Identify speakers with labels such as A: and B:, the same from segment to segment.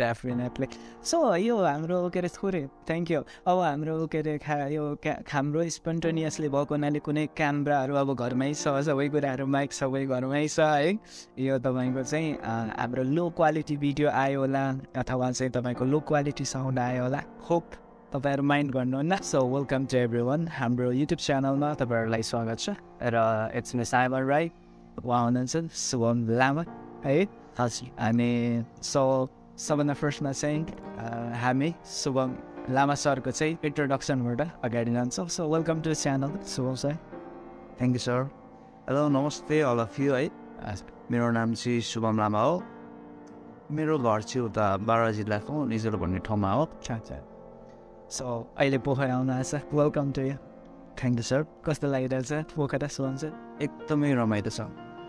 A: Definitely so यो हाम्रो के अरे थोरै थ्याङ्क यू अब हाम्रो के अरे खा यो हाम्रो स्पन्टेनियसली भएको हुनाले कुनै क्यामराहरू अब घरमै छ सबै कुराहरू माइक सबै घरमै छ है। यो तपाईँको चाहिँ हाम्रो लो क्वालिटी भिडियो आयो होला अथवा चाहिँ तपाईँको लो क्वालिटी साउन्ड आयो होला। होप तपाईँहरू माइन्ड गर्नुहुन्न। So welcome to everyone हाम्रो युट्युब च्यानलमा तपाईँहरूलाई स्वागत छ। र इट्स मि साइबर राई उहाँ हुनुहुन्छ शुभम लामा है। हजुर अनि सो सबभन्दा फर्स्टमा चाहिँ हामी शुभम लामा सरको चाहिँ इन्ट्रोडक्सनबाट अगाडि जान्छौँ। So welcome to channel Shubham sir
B: thank you sir hello नमस्ते अल अफ यु है मेरो नाम चाहिँ शुभम लामा हो। मेरो घर चाहिँ उता बाह्र जिल्लाको निजर भन्ने ठाउँमा हो।
A: सो अहिले पोखरा आउनु आएछ। Welcome to you
B: thank you sir
A: कस्तो लागिरहेछ पोखरा सर
B: एकदमै रमाइलो छ।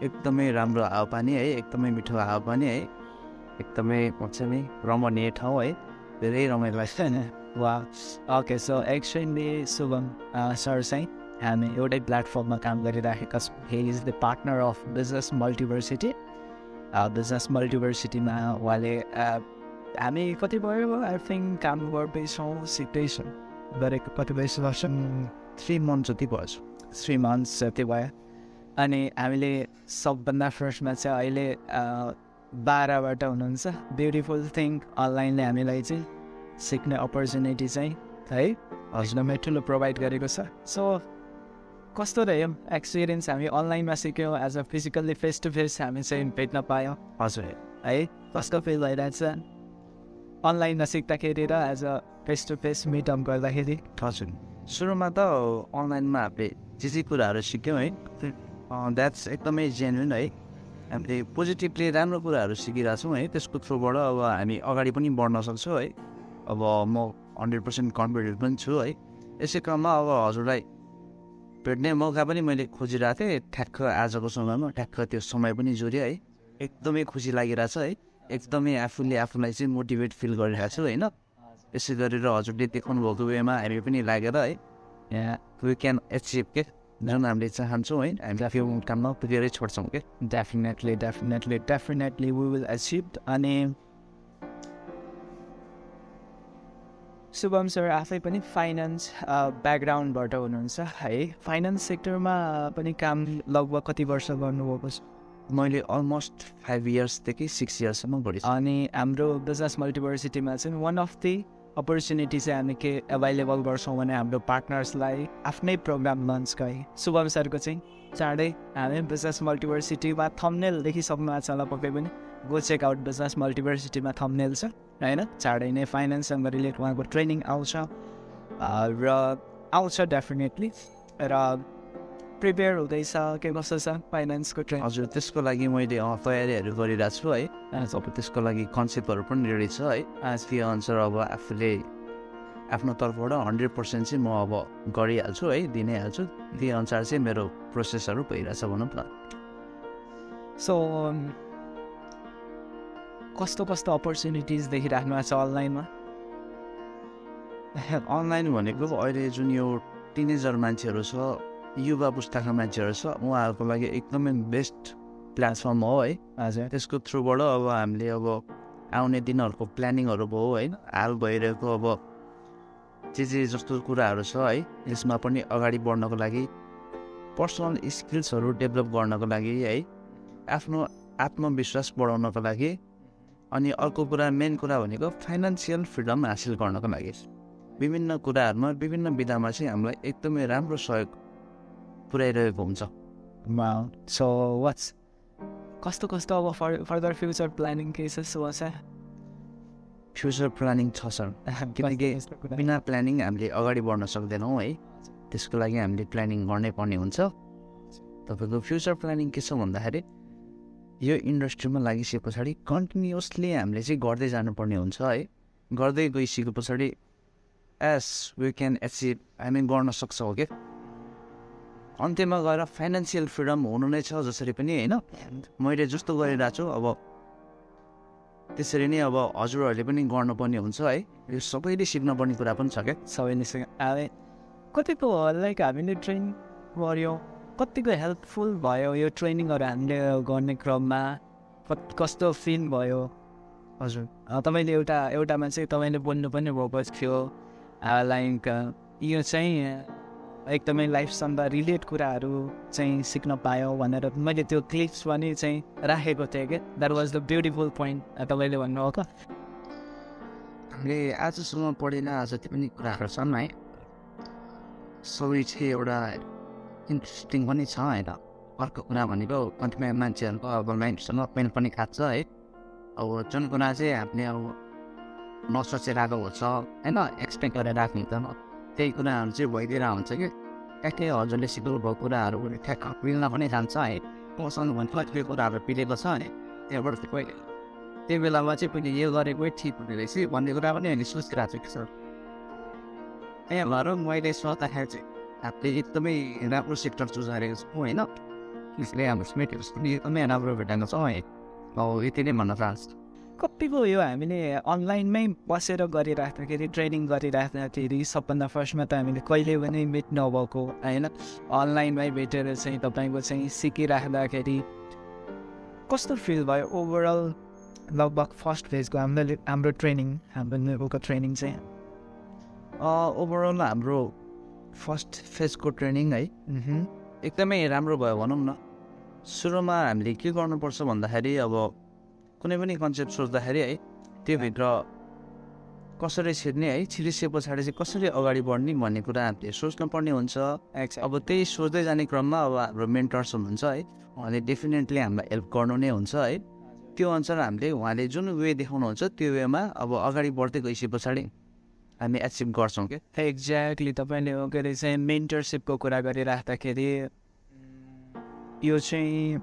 B: एकदमै राम्रो हावापानी है। एकदमै मिठो हावापानी है। एकदमै नि रमणीय ठाउँ है। धेरै रमाइलो लाग्छ
A: होइन। वा okay so actually Shubham sir चाहिँ हामी एउटै प्लेटफर्ममा काम गरिराखेका छौँ। He is the partner of business multiversity business मल्टिभर्सिटीमा उहाँले हामी कति भयो? आई थिङ्क काम गर्दैछौँ सिक्दैछौँ। गरेको कति वर्ष
B: थ्री मन्थ जति भएछ
A: थ्री मन्थ्स जति भयो। अनि हामीले सबभन्दा फर्स्टमा चाहिँ अहिले बाह्रबाट हुनुहुन्छ। ब्युटिफुल थिङ अनलाइनले हामीलाई चाहिँ सिक्ने अपर्च्युनिटी चाहिँ है हजुरमै ठुलो प्रोभाइड गरेको छ। सो कस्तो रह्यो? एक्सपिरियन्स हामी अनलाइनमा सिक्यौँ as a physically face to face हामी चाहिँ भेट्न पायौँ।
B: हजुर।
A: है कस्तो फिल भइरहेछ? अनलाइनमा सिक्दाखेरि र as a face to face meetup गर्दाखेरि?
B: हजुर। सुरुमा त अनलाइनमा हामीले जे जे कुराहरू सिक्यौँ है द्याट्स एकदमै जेन्युन है। हामीले पोजिटिभली राम्रो कुराहरू सिकिरहेछौँ है त्यसको थ्रुबाट अब हामी अगाडि पनि बढ्न सक्छौँ है। अब म हन्ड्रेड पर्सेन्ट कन्फिडेन्ट पनि छु है। यसै क्रममा अब हजुरलाई भेट्ने मौका पनि मैले खोजिरहेको थिएँ। ठ्याक्क आजको समयमा ठ्याक्क त्यो समय पनि जोड्यो है। एकदमै खुसी लागिरहेछ है। एकदमै आफूले आफूलाई चाहिँ मोटिभेट फिल गरिरहेको छु होइन? यसै गरेर हजुरले देखाउनु भएको वेमा हामी पनि लागेर है यहाँ वी क्यान एचिभ के? जुन हामीले चाहन्छौँ है हामीले आफ्नो काममा पुगेरै छोड्छौँ कि
A: definitely definitely definitely we will achieve अनि शुभम सर आफै पनि फाइनेन्स ब्याकग्राउन्डबाट हुनुहुन्छ है फाइनेन्स सेक्टरमा पनि काम लगभग कति वर्ष गर्नुभएको छ
B: मैले अलमोस्ट फाइभ इयर्सदेखि सिक्स इयर्ससम्म गरेँ
A: अनि हाम्रो बिजनेस मल्टिभर्सिटीमा चाहिँ वान अफ दि अपर्च्युनिटी चाहिँ हामी के एभाइलेबल गर्छौँ भने हाम्रो पार्टनर्सलाई आफ्नै प्रोग्राम लन्च गए शुभम सरको चाहिँ चाँडै हामी बिजनेस मल्टिभर्सिटीमा थम्नेलदेखि सक्नु आएको छ होला पक्कै पनि। गो चेक आउट बिजनेस मल्टिभर्सिटीमा थम्नेल छ होइन? चाँडै नै फाइनेन्ससँग रिलेट उहाँको ट्रेनिङ आउँछ। र आउँछ डेफिनेटली र प्रिपेयर हुँदैछ के कस्तो छ फाइनेन्सको ट्रेन
B: हजुर त्यसको लागि मैले तयारीहरू गरिरहेको छु है। अब त्यसको लागि कन्सेप्टहरू पनि रेडी छ है। त्यो अनुसार अब आफूले आफ्नो तर्फबाट हन्ड्रेड पर्सेन्ट चाहिँ म अब गरिहाल्छु है दिनै हाल्छु त्यही अनुसार चाहिँ मेरो प्रोसेसहरू भइरहेछ भनौँ न।
A: सो कस्तो कस्तो अपर्च्युनिटिज देखिराख्नु भएको छ अनलाइनमा?
B: अनलाइन भनेको अहिले जुन यो टिनेजर मान्छेहरू छ युवा पुस्ताका मान्छेहरू छ। उहाँहरूको लागि एकदमै बेस्ट प्लेटफर्म हो है
A: हजुर
B: त्यसको थ्रुबाट अब हामीले अब आउने दिनहरूको प्लानिङहरू भयो होइन। हाल भइरहेको अब जे जे जस्तो कुराहरू छ है यसमा पनि अगाडि बढ्नको लागि पर्सनल स्किल्सहरू डेभलप गर्नको लागि है आफ्नो आत्मविश्वास बढाउनको लागि अनि अर्को कुरा मेन कुरा भनेको फाइनेन्सियल फ्रिडम हासिल गर्नको लागि। विभिन्न कुराहरूमा विभिन्न विधामा चाहिँ हामीलाई एकदमै राम्रो सहयोग पुऱ्याइरहेको हुन्छ
A: सो वाट्स कस्तो कस्तो अब फर फर्दर फ्युचर प्लानिङ के छ सो छ
B: फ्युचर प्लानिङ छ सर किनकि बिना प्लानिङ हामीले अगाडि बढ्न सक्दैनौँ है। त्यसको लागि हामीले प्लानिङ गर्नै पर्ने हुन्छ। तपाईँको फ्युचर प्लानिङ के छ भन्दाखेरि यो इन्डस्ट्रीमा लागिसके पछाडि कन्टिन्युसली हामीले चाहिँ गर्दै जानुपर्ने हुन्छ है। गर्दै गइसके पछाडि एस वी क्यान एचिभ हामी गर्न सक्छौँ क्या अन्त्यमा गएर फाइनेन्सियल फ्रिडम हुनु नै छ जसरी पनि होइन? मैले जस्तो गरिरहेको छु अब त्यसरी नै अब हजुरहरूले पनि गर्नुपर्ने हुन्छ है? यो सबैले सिक्नुपर्ने कुरा पनि छ क्या?
A: सबैले सिक अब कतिको लाइक हामीले ट्रेन गऱ्यौँ कतिको हेल्पफुल भयो यो ट्रेनिङहरू हामीले गर्ने क्रममा? कस्तो फिल भयो?
B: हजुर।
A: तपाईँले एउटा एउटामा चाहिँ तपाईँले बोल्नु पनि भएको थियो। लाइक यो चाहिँ एकदमै लाइफसँग रिलेट कुराहरू चाहिँ सिक्न पायो भनेर मैले त्यो क्लिप्स पनि चाहिँ राखेको थिएँ क्या that was the beautiful point तपाईँले भन्नुभएको
B: हामीले आजसम्म पढेन जति पनि कुराहरू छन् है। सबै चाहिँ एउटा इन्ट्रेस्टिङ पनि छ होइन। अर्को कुरा भनेको कतिपय मान्छेहरूको अब माइन्डसँग पेन पनि खान्छ है। अब जुन कुरा चाहिँ हामीले अब नसोचेर आएको हुन्छ होइन एक्सपेक्ट गरेर राख्ने हुँदैन त्यही कुराहरू चाहिँ भइदिएर हुन्छ कि? ट्याक्कै हजुरले सिक्नु भएको कुराहरू ठ्याक्क मिल्न पनि जान्छ है। मसँग भने कतिपय कुराहरू पिलेको छ है। त्यहाँबाट पहिले त्यो बेलामा चाहिँ पहिले यो गरेकै ठिक हुने रहेछ भन्ने कुरा पनि हामीले सोचिरहेको छु कि सर। त्यहाँ भएर मैले सोच्दाखेरि चाहिँ हामीले एकदमै राम्रो सेक्टर चुज गरेको छौँ होइन। त्यसले हाम्रो स्मेटहरू पनि एकदमै राम्रो भेटाएको छ है। अब यति नै भन्न चाहन्छु।
A: कतिको यो हामीले अनलाइनमै बसेर गरिराख्दाखेरि ट्रेनिङ गरिराख्दाखेरि सबभन्दा फर्स्टमा त हामीले कहिले पनि मिट नभएको होइन? अनलाइनमै भेटेर चाहिँ तपाईँको चाहिँ सिकिराख्दाखेरि कस्तो फिल भयो? ओभरअल लगभग फर्स्ट फेजको हाम्रो हाम्रो ट्रेनिङ हाम्रो नेभलको ट्रेनिङ चाहिँ?
B: ओभरअल हाम्रो फर्स्ट फेजको ट्रेनिङ है। एकदमै राम्रो भयो भनौँ न। सुरुमा हामीले के गर्नुपर्छ भन्दाखेरि अब कुनै पनि कन्सेप्ट सोच्दाखेरि है त्योभित्र कसरी छिर्ने है छिरिसके पछाडि चाहिँ कसरी अगाडि बढ्ने भन्ने कुरा हामीले सोच्नुपर्ने हुन्छ. अब त्यही सोच्दै जाने क्रममा अब हाम्रो मेन्टर्स हुनुहुन्छ है उहाँले डेफिनेटली हामीलाई हेल्प गर्नु नै हुन्छ है। त्यो अनुसार हामीले उहाँले जुन वे देखाउनुहुन्छ त्यो वेमा अब अगाडि बढ्दै गइसके पछाडि हामी एचिभ गर्छौँ क्या
A: एक्ज्याक्टली तपाईँले के अरे चाहिँ मेन्टरसिपको कुरा गरिराख्दाखेरि यो चाहिँ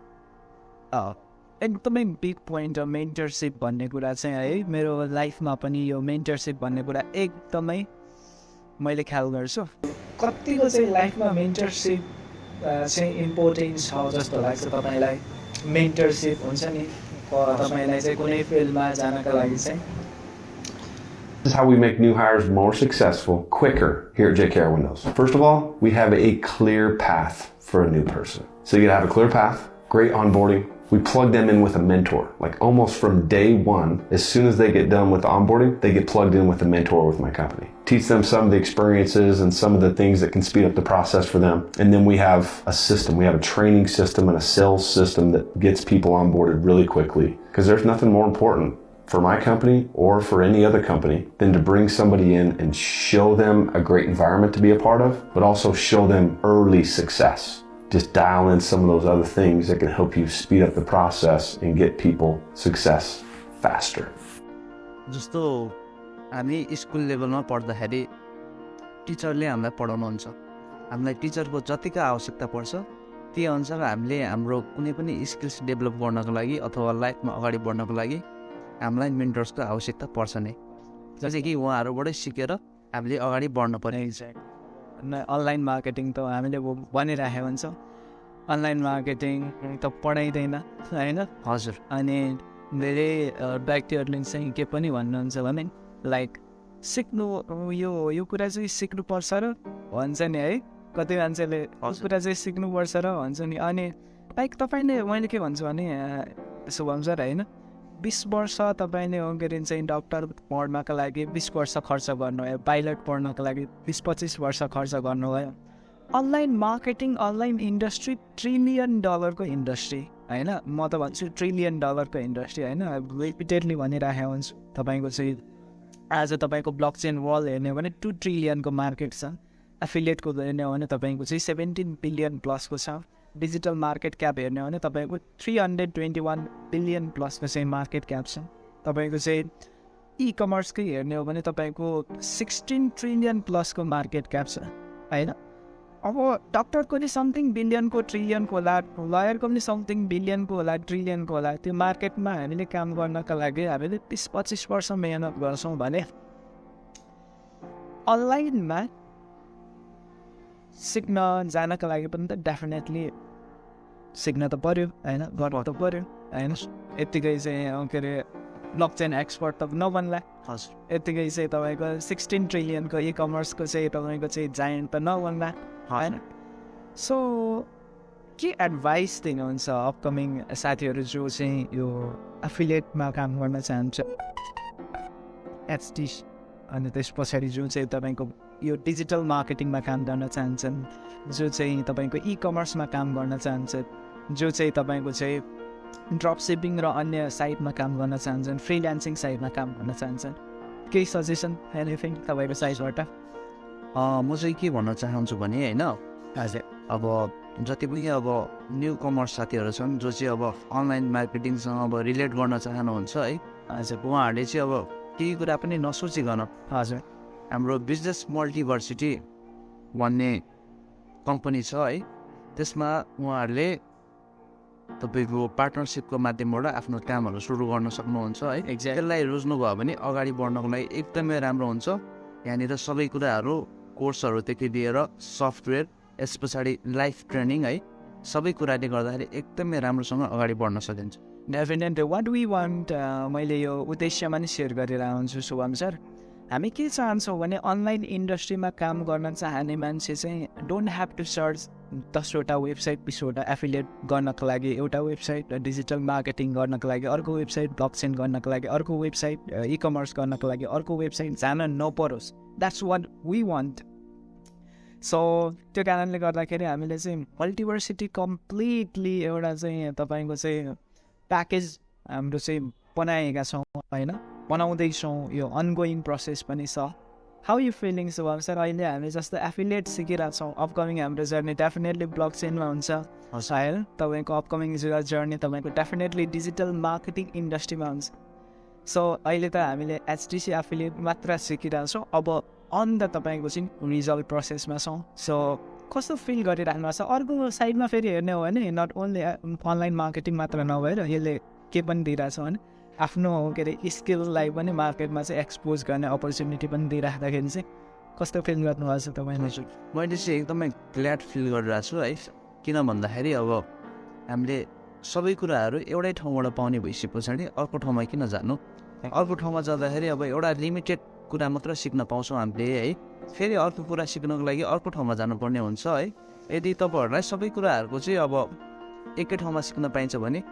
A: एकदमै बिग पोइन्ट हो मेन्टरसिप भन्ने कुरा चाहिँ है मेरो लाइफमा पनि यो मेन्टरसिप भन्ने कुरा एकदमै मैले ख्याल गर्छु कतिको चाहिँ लाइफमा मेन्टरसिप चाहिँ इम्पोर्टेन्ट छ जस्तो लाग्छ तपाईँलाई मेन्टरसिप हुन्छ नि अ, तपाईँलाई चाहिँ कुनै फिल्डमा जानका लागि चाहिँ
C: This is how we make new hires more successful quicker here at JKR Windows. First of all, we have a clear path for a new person. So you gotta have a clear path, great onboarding. we plug them in with a mentor, like almost from day one. As soon as they get done with onboarding, they get plugged in with a mentor with my company. Teach them some of the experiences and some of the things that can speed up the process for them. And then we have a system. We have a training system and a sales system that gets people onboarded really quickly. Because there's nothing more important for my company or for any other company than to bring somebody in and show them a great environment to be a part of, but also show them early success. Just dial in some of those other things that can help you speed up the process and get people success faster.
B: जस्तो हामी school लेभलमा पढ्दाखेरि टिचरले हामीलाई पढाउनुहुन्छ। हामीलाई टिचरको जतिको आवश्यकता पर्छ त्यही अनुसार हामीले हाम्रो कुनै पनि स्किल्स डेभलप गर्नको लागि अथवा लाइफमा अगाडि बढ्नको लागि हामीलाई मेन्टर्सको आवश्यकता पर्छ नै। जस्तै कि उहाँहरूबाटै सिकेर हामीले अगाडि बढ्न पर्ने।
A: अनलाइन मार्केटिङ त हामीले भनिराखेको हुन्छ अनलाइन मार्केटिङ त पढाइँदैन होइन?
B: हजुर।
A: अनि धेरै व्यक्तिहरूले चाहिँ के पनि भन्नुहुन्छ भने लाइक सिक्नु यो यो कुरा चाहिँ सिक्नुपर्छ र भन्छ नि है? कति मान्छेले। कुरा चाहिँ सिक्नुपर्छ र भन्छ नि। अनि लाइक तपाईँले मैले के भन्छु भने अ, शुभम सर होइन? बिस वर्ष तपाईँले अरे चाहिँ डक्टर पढ्नको लागि बिस वर्ष खर्च गर्नुभयो पाइलट पढ्नको लागि बिस पच्चिस वर्ष खर्च गर्नुभयो। Online marketing online industry trillion डलरको इन्डस्ट्री होइन? म त भन्छु ट्रिलियन डलरको इन्डस्ट्री होइन? रिपिटेडली भनिराखेको हुन्छु। तपाईँको चाहिँ आज तपाईँको ब्लक चेन वर्ल्ड हेर्ने हो भने टु ट्रिलियनको मार्केट छ। एफिलिएटको हेर्ने हो भने तपाईँको चाहिँ सेभेन्टिन बिलियन प्लसको छ। डिजिटल मार्केट क्याप हेर्ने हो भने तपाईँको three hundred twenty one billion प्लसको चाहिँ मार्केट क्याप छ। तपाईँको चाहिँ इ कमर्सकै हेर्ने हो भने तपाईँको सिक्सटिन ट्रिलियन प्लसको मार्केट क्याप छ होइन? अब डक्टरको नि समथिङ बिलियनको ट्रिलियनको होला लयरको पनि समथिङ बिलियनको होला ट्रिलियनको होला त्यो मार्केटमा हामीले काम गर्नका लागि हामीले बिस पच्चिस वर्ष मेहनत गर्छौँ भने अनलाइनमा सिक्न जानका लागि पनि त डेफिनेटली सिक्न त पऱ्यो होइन गर्नु त पऱ्यो होइन यत्तिकै चाहिँ के अरे ब्लक चेन एक्सपर्ट त नबन्ला
B: हजुर
A: यत्तिकै चाहिँ तपाईँको सिक्सटिन ट्रिलियनको इ कमर्सको चाहिँ तपाईँको चाहिँ जायन्ट त नबन्ला होइन सो के एडभाइस दिनुहुन्छ अपकमिङ साथीहरू जो चाहिँ यो एफिलिएटमा काम गर्न चाहन्छ एचडी अनि त्यस पछाडि जो चाहिँ तपाईँको यो डिजिटल मार्केटिङमा काम गर्न चाहन्छन् जो चाहिँ तपाईँको इ कमर्समा काम गर्न चाहन्छ जो चाहिँ तपाईँको चाहिँ ड्रप सिपिङ र अन्य साइडमा काम गर्न चाहन्छन् फ्रिल्यान्सिङ साइडमा काम गर्न चाहन्छन्। केही सजेसन एनिथिङ तपाईँको साइडबाट
B: म चाहिँ के भन्न चाहन्छु भने होइन
A: हजुर।
B: अब जति पनि अब न्यु कमर्स साथीहरू छन् जो चाहिँ अब अनलाइन मार्केटिङसँग अब रिलेट गर्न चाहनुहुन्छ है
A: हजुर।
B: उहाँहरूले चाहिँ अब केही कुरा पनि नसोचिकन
A: हजुर।
B: हाम्रो बिजनेस मल्टिभर्सिटी भन्ने कम्पनी छ है। त्यसमा उहाँहरूले तपाईँको पार्टनरसिपको माध्यमबाट आफ्नो कामहरू सुरु गर्न सक्नुहुन्छ है।
A: एक्ज्याक्ट
B: त्यसलाई रोज्नुभयो भने अगाडि बढ्नको लागि एकदमै राम्रो हुन्छ। यहाँनिर सबै कुराहरू कोर्सहरूदेखि लिएर सफ्टवेयर यस पछाडि लाइफ ट्रेनिङ है सबै कुराले गर्दाखेरि एकदमै राम्रोसँग अगाडि बढ्न सकिन्छ।
A: डेफिनेट वाट वी वान्ट मैले यो उद्देश्यमा नि सेयर गरेर आउँछु शुभम सर। हामी के चाहन्छौँ भने अनलाइन इन्डस्ट्रीमा काम गर्न चाहने मान्छे चाहिँ डोन्ट ह्याभ टु सर्च दसवटा वेबसाइट बिसवटा एफिलिएट गर्नको लागि एउटा वेबसाइट डिजिटल मार्केटिङ गर्नको लागि अर्को वेबसाइट ब्लकचेन गर्नको लागि अर्को वेबसाइट इ कमर्स गर्नको लागि अर्को वेबसाइट जान नपरोस्। That's what we want so त्यो कारणले गर्दाखेरि हामीले चाहिँ मल्टिभर्सिटी कम्प्लिटली एउटा चाहिँ तपाईँको चाहिँ प्याकेज हाम्रो चाहिँ बनाएका छौँ होइन? बनाउँदैछौँ यो अनगोइङ प्रोसेस पनि छ how you feeling Shubham sir अहिले हामी जस्तो एफिलिएट सिकिरहेको छौँ अपकमिङ हाम्रो जर्नी डेफिनेटली ब्लक चेनमा हुन्छ सायद तपाईँको अपकमिङ जर्नी तपाईँको डेफिनेटली डिजिटल मार्केटिङ इन्डस्ट्रीमा हुन्छ सो अहिले त हामीले एचडिसी एफिलिएट मात्र सिकिरहेछौँ अब अन द तपाईँको चाहिँ रिजल्ट प्रोसेसमा छौँ सो कस्तो फिल गरिराख्नु भएको छ अर्को साइडमा फेरि हेर्ने हो भने नट ओन्ली अनलाइन मार्केटिङ मात्र नभएर यसले के पनि दिइरहेछ भने आफ्नो के अरे स्किललाई पनि मार्केटमा चाहिँ एक्सपोज गर्ने अपर्च्युनिटी पनि दिइराख्दाखेरि चाहिँ कस्तो फिल गर्नुभएको छ तपाईँले
B: मैले चाहिँ एकदमै ग्ल्याड फिल गरिरहेको छु है। किन भन्दाखेरि अब हामीले सबै कुराहरू एउटै ठाउँबाट पाउने भइसके पछाडि अर्को ठाउँमा किन जानु? अर्को ठाउँमा जाँदाखेरि अब एउटा लिमिटेड कुरा मात्र सिक्न पाउँछौँ हामीले है। फेरि अर्को कुरा सिक्नको लागि अर्को ठाउँमा जानुपर्ने हुन्छ है। यदि तपाईँहरूलाई सबै कुराहरूको चाहिँ अब एकै ठाउँमा सिक्न पाइन्छ भने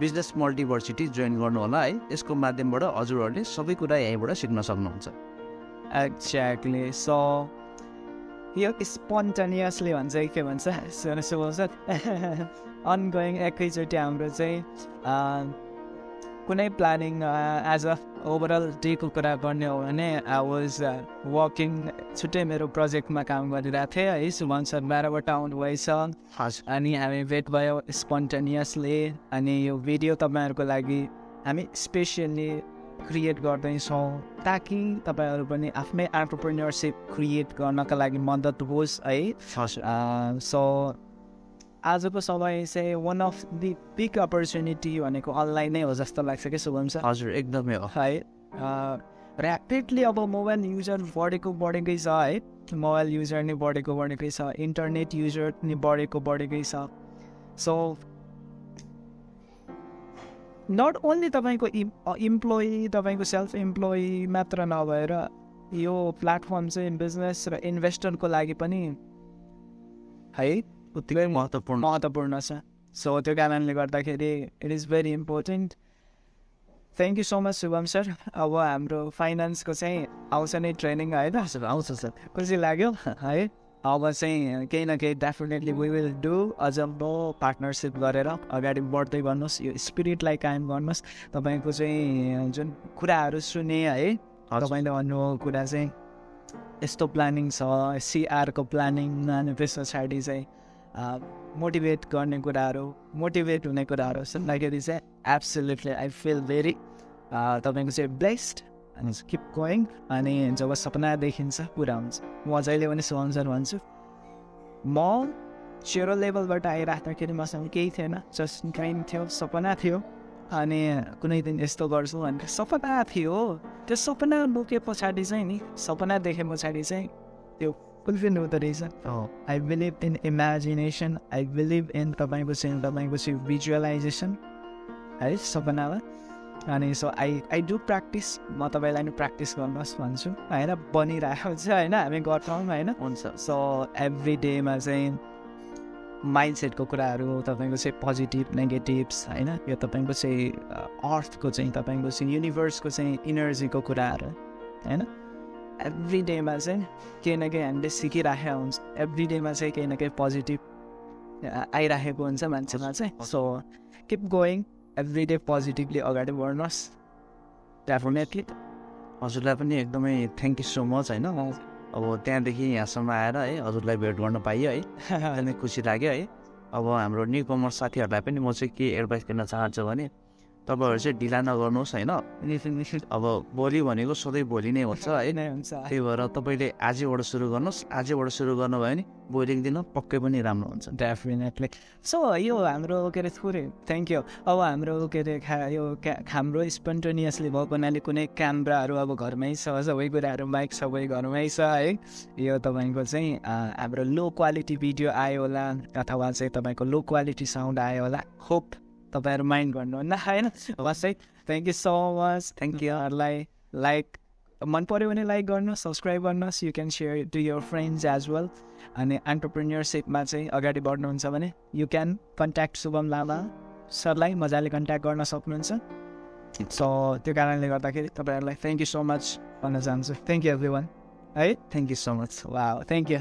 B: बिजनेस मल्टिभर्सिटी जोइन गर्नु होला है। यसको माध्यमबाट हजुरहरूले सबै कुरा यहीँबाट सिक्न सक्नुहुन्छ।
A: एक्ज्याक्टली सो यो स्पोन्टेनियसली भन्छ कि भन्छ? अनगोइङ एकैचोटि हाम्रो चाहिँ कुनै प्लानिङ एज अ ओभरअल डेको कुरा गर्ने हो भने आई वाज वर्किङ छुट्टै मेरो प्रोजेक्टमा काम गरिरहेको थिएँ है सुभन सर बाह्रबाट आउनुभएछ अनि हामी भेट भयो स्पोन्टेनियसली अनि यो भिडियो तपाईँहरूको लागि हामी स्पेसियल्ली क्रिएट गर्दैछौँ ताकि तपाईँहरू पनि आफ्नै एन्टरप्रेन्यरसिप क्रिएट गर्नका लागि मद्दत होस् है। सो आजको समय चाहिँ one of the big opportunity भनेको अनलाइन नै हो जस्तो लाग्छ कि शुभम सर?
B: हजुर एकदमै हो।
A: है ऱ्यापिडली अब मोबाइल युजर बढेको बढेकै छ है। मोबाइल युजर नै बढेको बढेकै छ। इन्टरनेट युजर नि बढेको बढेकै छ। सो नट ओन्ली तपाईँको इम् इम्प्लोइ तपाईँको सेल्फ इम्प्लोइ मात्र नभएर यो प्लेटफर्म चाहिँ बिजनेस र इन्भेस्टरको लागि पनि है।
B: उत्तिकै महत्त्वपूर्ण।
A: महत्त्वपूर्ण छ। सो त्यो कारणले गर्दाखेरि it is very important thank you so much Shubham sir अब हाम्रो फाइनेन्सको चाहिँ आउँछ नै ट्रेनिङ होइन
B: आउँछ सर।
A: खुसी लाग्यो है? अब चाहिँ केही न केही डेफिनेटली वी विल डु अझ म पार्टनरसिप गरेर अगाडि बढ्दै गर्नुहोस् यो स्पिरिटलाई कायम गर्नुहोस्। तपाईँको चाहिँ जुन कुराहरू सुने है? तपाईँले भन्नुभएको कुरा चाहिँ यस्तो प्लानिङ छ सिआरको प्लानिङ अनि त्यस पछाडि चाहिँ मोटिभेट गर्ने कुराहरू मोटिभेट हुने कुराहरू सुन्दाखेरि चाहिँ एब्सोल्युटली आई फिल भेरी तपाईँको चाहिँ ब्लेस्ड अनि किप गोइङ अनि जब सपना देखिन्छ पुरा हुन्छ। म जहिले पनि सुअन्सर भन्छु म सेरो लेभलबाट आइराख्दाखेरि मसँग केही थिएन जस्ट ड्रिम थियो सपना थियो अनि कुनै दिन यस्तो गर्छु भनेर सपना थियो। त्यो सपना बोके पछाडि चाहिँ नि सपना देखे पछाडि चाहिँ त्यो फुलफिल हुँदो रहेछ I believe in imagination I believe in तपाईँको चाहिँ तपाईँको चाहिँ भिजुअलाइजेसन है सपनामा अनि so I I do practice म तपाईँलाई नि प्र्याक्टिस गर्नुहोस् भन्छु होइन बनिरहेको छ होइन हामी गर्छौँ होइन
B: हुन्छ
A: सो एभ्री डेमा चाहिँ माइन्ड सेटको कुराहरू तपाईँको चाहिँ पोजिटिभ नेगेटिभ्स होइन यो तपाईँको चाहिँ अर्थको चाहिँ तपाईँको चाहिँ युनिभर्सको चाहिँ इनर्जीको कुराहरू होइन एभ्री डेमा चाहिँ केही न केही हामीले सिकिराखेका हुन्छ एभ्री डेमा चाहिँ केही न केही पोजिटिभ आइराखेको हुन्छ मान्छेमा चाहिँ so keep going every day positively अगाडि बढ्नुहोस् डेफिनेटली
B: हजुरलाई पनि एकदमै थ्याङ्क यू सो मच होइन अब त्यहाँदेखि यहाँसम्म आएर है हजुरलाई भेट गर्न पाइयो है खुसी लाग्यो है अब हाम्रो न्यु कमर्स साथीहरूलाई पनि म चाहिँ के एडभाइस दिन चाहन्छु भने तपाईँहरू चाहिँ ढिला नगर्नुहोस् होइन? अब भोलि भनेको सधैँ भोलि नै हुन्छ है
A: नै हुन्छ।
B: त्यही भएर तपाईँले आजैबाट सुरु गर्नुहोस्। आजैबाट सुरु गर्नुभयो भने भोलिको दिन पक्कै पनि राम्रो हुन्छ।
A: डेफिनेटली सो यो हाम्रो के अरे थोरै थ्याङ्क यू अब हाम्रो के अरे खा यो हाम्रो स्पन्टेनियसली भएको हुनाले कुनै क्यामराहरू अब घरमै छ सबै कुराहरू माइक सबै घरमै छ है? यो तपाईँको चाहिँ हाम्रो लो क्वालिटी भिडियो आयो होला अथवा चाहिँ तपाईँको लो क्वालिटी साउन्ड आयो होला। होप तपाईँहरू माइन्ड गर्नुहुन्न होइन? हस् है thank you so much thank यूहरूलाई like मन पऱ्यो भने लाइक गर्नुहोस् सब्सक्राइब गर्नुहोस् you can share to your friends as well अनि एन्टरप्रिन्यरसिपमा चाहिँ अगाडि बढ्नुहुन्छ भने you can contact Shubham Lama सरलाई मजाले कन्ट्याक्ट गर्न सक्नुहुन्छ। सो त्यो कारणले गर्दाखेरि तपाईँहरूलाई थ्याङ्क यू सो मच भन्न चाहन्छु। थ्याङ्क यू एभ्री वान है?
B: थ्याङ्क यू सो मच
A: वा थ्याङ्क यू